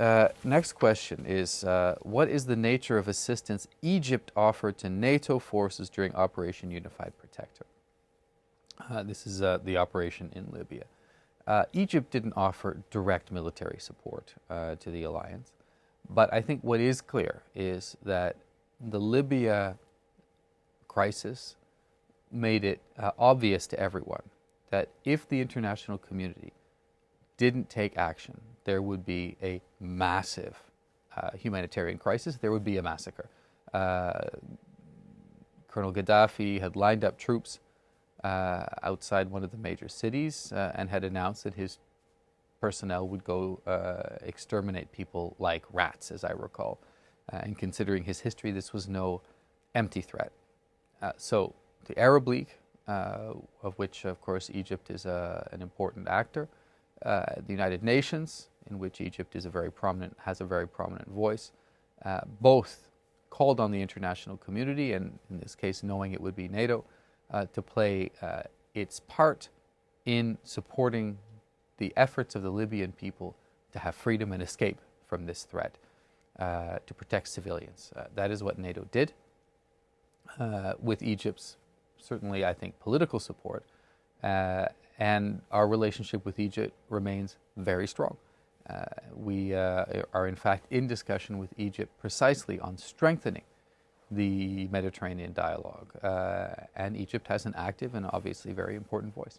Uh, next question is, uh, what is the nature of assistance Egypt offered to NATO forces during Operation Unified Protector? Uh, this is uh, the operation in Libya. Uh, Egypt didn't offer direct military support uh, to the alliance, but I think what is clear is that the Libya crisis made it obvious to everyone that if the international community didn't take action, there would be a massive uh, humanitarian crisis. There would be a massacre. Uh, Colonel Gaddafi had lined up troops uh, outside one of the major cities uh, and had announced that his personnel would go uh, exterminate people like rats, as I recall. Uh, and considering his history, this was no empty threat. so the Arab League, of which, of course, Egypt is an important actor, the United Nations, in which Egypt is a very prominent, has a very prominent voice. Uh, both called on the international community, and in this case, knowing it would be NATO, uh, to play uh, its part in supporting the efforts of the Libyan people to have freedom and escape from this threat, uh, to protect civilians. Uh, that is what NATO did. Uh, with Egypt's, certainly, I think, political support, and our relationship with Egypt remains very strong. Uh, we uh, are in fact in discussion with Egypt precisely on strengthening the Mediterranean dialogue. Uh, and Egypt has an active and obviously very important voice.